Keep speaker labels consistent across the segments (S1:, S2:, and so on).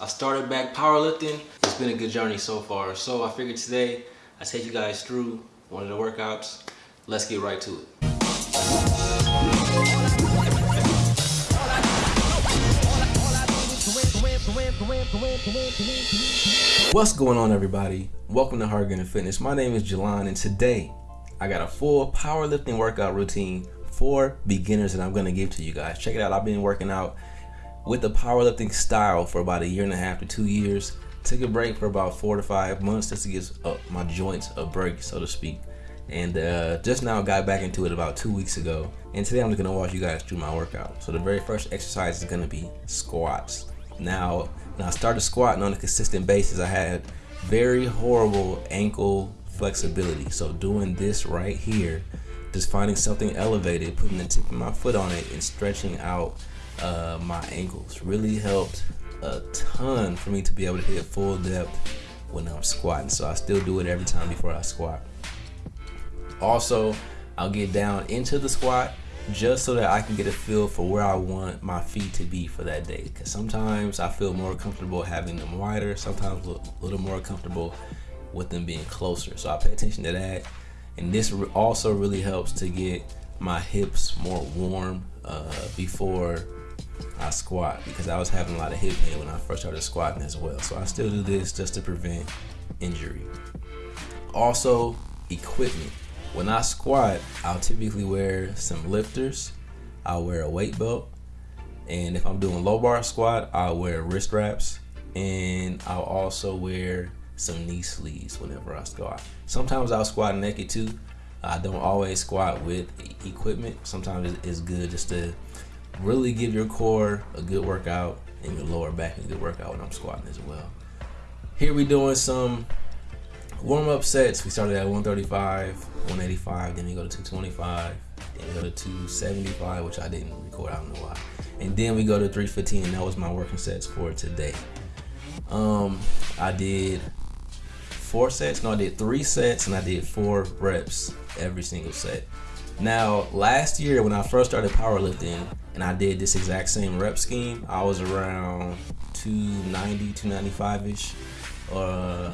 S1: I started back powerlifting. It's been a good journey so far. So I figured today I take you guys through one of the workouts. Let's get right to it. What's going on everybody? Welcome to Hard Gainer Fitness. My name is Jelon and today I got a full powerlifting workout routine for beginners that I'm gonna give to you guys. Check it out. I've been working out with the powerlifting style for about a year and a half to two years. Took a break for about four to five months just to give my joints a break, so to speak. And uh, just now got back into it about two weeks ago. And today I'm just gonna walk you guys through my workout. So the very first exercise is gonna be squats. Now, when I started squatting on a consistent basis, I had very horrible ankle flexibility. So doing this right here, just finding something elevated, putting the tip of my foot on it and stretching out uh, my ankles really helped a ton for me to be able to hit full depth when I'm squatting. So I still do it every time before I squat. Also, I'll get down into the squat just so that I can get a feel for where I want my feet to be for that day. Because sometimes I feel more comfortable having them wider, sometimes a little more comfortable with them being closer. So I pay attention to that. And this also really helps to get my hips more warm uh, before I squat because I was having a lot of hip pain when I first started squatting as well. So I still do this just to prevent injury. Also, equipment. When I squat, I'll typically wear some lifters. I'll wear a weight belt. And if I'm doing low bar squat, I'll wear wrist wraps. And I'll also wear some knee sleeves whenever I squat. Sometimes I'll squat naked too. I don't always squat with equipment. Sometimes it's good just to really give your core a good workout and your lower back a good workout when I'm squatting as well. Here we doing some warm up sets. We started at 135, 185, then we go to 225, then we go to 275, which I didn't record, I don't know why. And then we go to 315, and that was my working sets for today. Um, I did four sets, no, I did three sets, and I did four reps every single set. Now, last year when I first started powerlifting and I did this exact same rep scheme, I was around 290, 295-ish. Uh,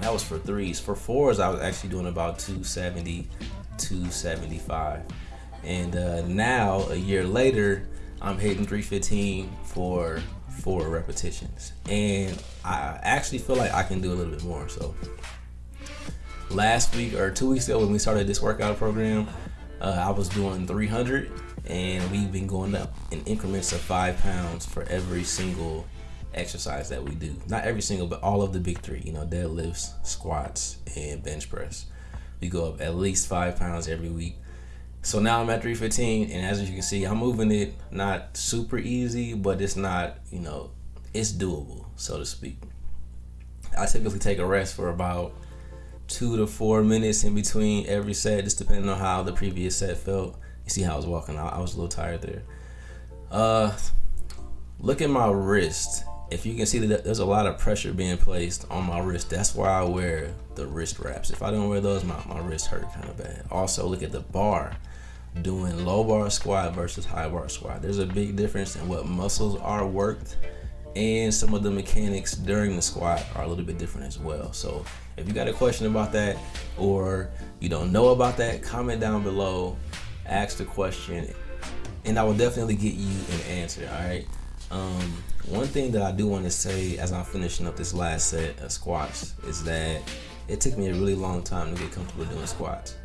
S1: that was for threes. For fours, I was actually doing about 270, 275. And uh, now, a year later, I'm hitting 315 for four repetitions. And I actually feel like I can do a little bit more. So last week or two weeks ago when we started this workout program, uh, I was doing 300 and we've been going up in increments of five pounds for every single exercise that we do. Not every single, but all of the big three, you know, deadlifts, squats, and bench press. We go up at least five pounds every week. So now I'm at 315, and as you can see, I'm moving it not super easy, but it's not, you know, it's doable, so to speak. I typically take a rest for about two to four minutes in between every set, just depending on how the previous set felt. You see how I was walking out. I was a little tired there. Uh, look at my wrist. If you can see that there's a lot of pressure being placed on my wrist, that's why I wear the wrist wraps. If I don't wear those, my, my wrist hurt kind of bad. Also, look at the bar. Doing low bar squat versus high bar squat. There's a big difference in what muscles are worked and some of the mechanics during the squat are a little bit different as well. So if you got a question about that or you don't know about that, comment down below, ask the question, and I will definitely get you an answer, all right? Um, one thing that I do want to say as I'm finishing up this last set of squats is that it took me a really long time to get comfortable doing squats.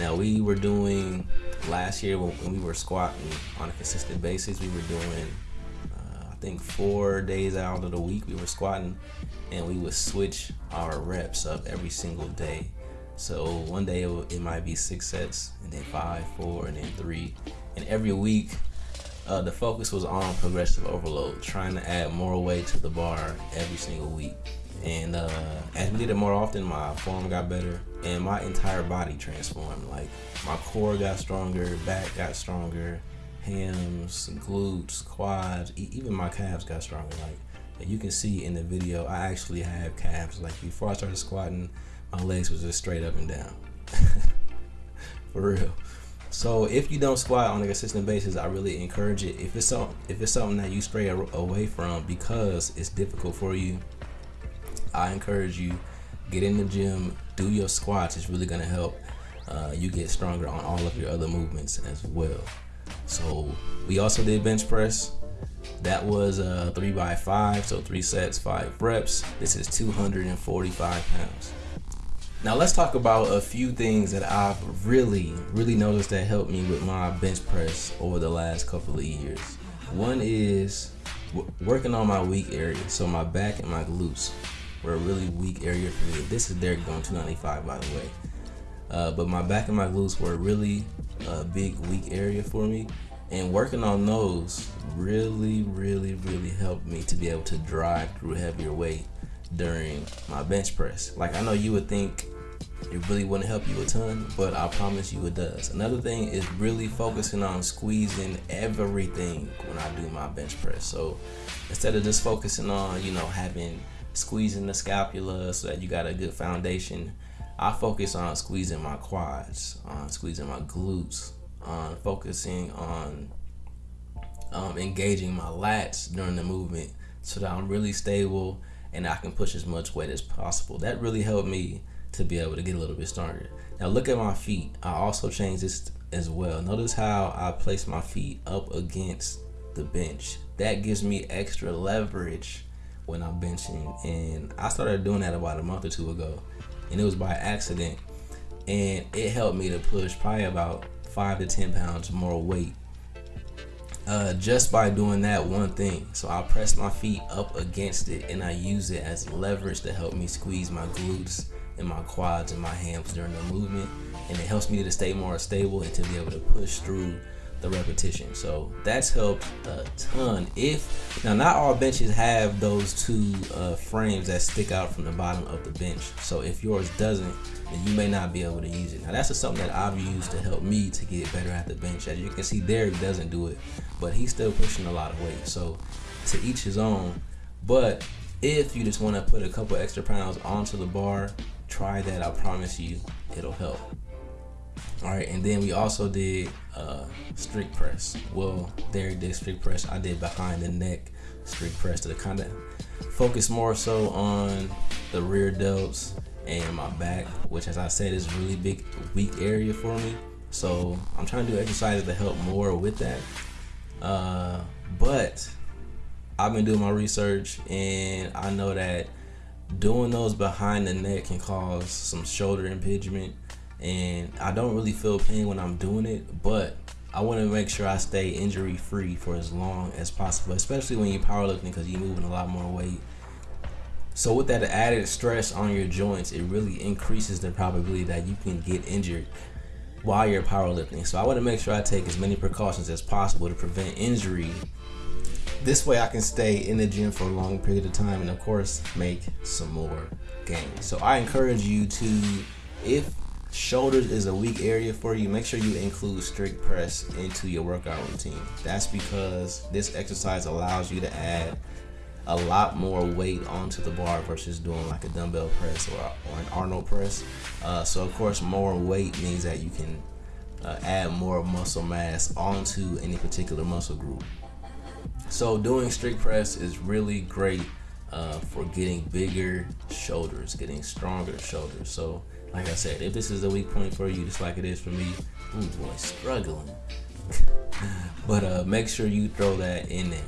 S1: Now we were doing last year when we were squatting on a consistent basis, we were doing I think four days out of the week we were squatting and we would switch our reps up every single day. So one day it, it might be six sets and then five, four, and then three. And every week uh, the focus was on progressive overload, trying to add more weight to the bar every single week. And uh, as we did it more often, my form got better and my entire body transformed. Like my core got stronger, back got stronger, hams, glutes, quads, even my calves got stronger. Like you can see in the video, I actually have calves. Like before I started squatting, my legs was just straight up and down. For real. So if you don't squat on a consistent basis, I really encourage it. If it's if it's something that you stray away from because it's difficult for you, I encourage you get in the gym, do your squats. It's really gonna help uh, you get stronger on all of your other movements as well. So we also did bench press. That was a three by five, so three sets, five reps. This is 245 pounds. Now let's talk about a few things that I've really, really noticed that helped me with my bench press over the last couple of years. One is working on my weak area. So my back and my glutes a really weak area for me. This is Derek going 295 by the way. Uh, but my back and my glutes were a really uh, big weak area for me. And working on those really, really, really helped me to be able to drive through heavier weight during my bench press. Like I know you would think it really wouldn't help you a ton, but I promise you it does. Another thing is really focusing on squeezing everything when I do my bench press. So instead of just focusing on, you know, having squeezing the scapula so that you got a good foundation, I focus on squeezing my quads, on squeezing my glutes, on focusing on um, engaging my lats during the movement so that I'm really stable and I can push as much weight as possible. That really helped me to be able to get a little bit stronger. Now look at my feet. I also changed this as well. Notice how I place my feet up against the bench. That gives me extra leverage when I'm benching. And I started doing that about a month or two ago. And it was by accident. And it helped me to push probably about five to 10 pounds more weight uh, just by doing that one thing. So I press my feet up against it and I use it as leverage to help me squeeze my glutes and my quads and my hams during the movement. And it helps me to stay more stable and to be able to push through the repetition. So that's helped a ton. If now not all benches have those two uh, frames that stick out from the bottom of the bench. So if yours doesn't, then you may not be able to use it. Now that's just something that I've used to help me to get better at the bench. As you can see, Derek doesn't do it, but he's still pushing a lot of weight. So to each his own. But if you just want to put a couple extra pounds onto the bar, try that. I promise you, it'll help. All right, and then we also did uh, strict press. Well, Derek did strict press. I did behind the neck strict press to kind of focus more so on the rear delts and my back, which as I said is a really big weak area for me. So I'm trying to do exercises to help more with that. Uh, but I've been doing my research and I know that doing those behind the neck can cause some shoulder impingement and I don't really feel pain when I'm doing it, but I want to make sure I stay injury free for as long as possible, especially when you're powerlifting because you're moving a lot more weight. So with that added stress on your joints, it really increases the probability that you can get injured while you're powerlifting. So I want to make sure I take as many precautions as possible to prevent injury. This way I can stay in the gym for a long period of time and of course make some more gains. So I encourage you to, if shoulders is a weak area for you, make sure you include strict press into your workout routine. That's because this exercise allows you to add a lot more weight onto the bar versus doing like a dumbbell press or, or an Arnold press. Uh, so of course, more weight means that you can uh, add more muscle mass onto any particular muscle group. So doing strict press is really great uh, for getting bigger shoulders, getting stronger shoulders. So like I said, if this is a weak point for you, just like it is for me, ooh boy, struggling. but uh, make sure you throw that in there.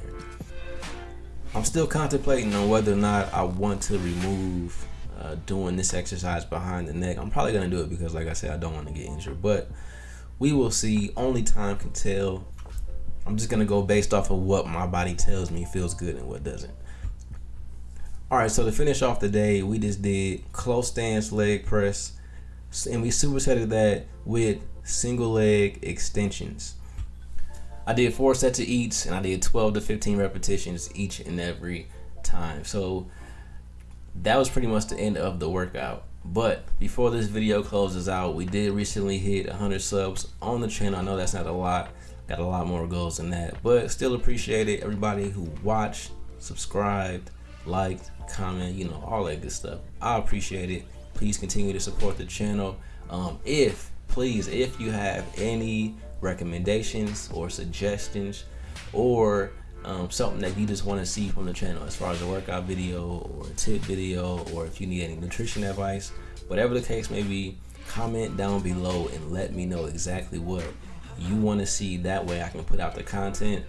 S1: I'm still contemplating on whether or not I want to remove uh, doing this exercise behind the neck. I'm probably gonna do it because, like I said, I don't want to get injured. But we will see. Only time can tell. I'm just gonna go based off of what my body tells me feels good and what doesn't. All right, so to finish off the day, we just did close stance leg press, and we supersetted that with single leg extensions. I did four sets of each, and I did 12 to 15 repetitions each and every time. So that was pretty much the end of the workout. But before this video closes out, we did recently hit 100 subs on the channel. I know that's not a lot. Got a lot more goals than that, but still appreciate it. Everybody who watched, subscribed, liked, comment, you know, all that good stuff. I appreciate it. Please continue to support the channel. Um, if please, if you have any recommendations or suggestions or um, something that you just want to see from the channel as far as a workout video or a tip video or if you need any nutrition advice whatever the case may be comment down below and let me know exactly what you want to see that way I can put out the content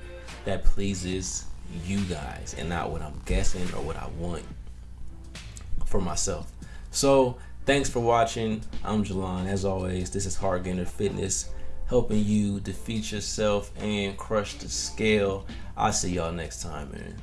S1: that pleases you guys and not what I'm guessing or what I want for myself so thanks for watching I'm Jalon as always this is Hard Gainer Fitness helping you defeat yourself and crush the scale. I'll see y'all next time, man.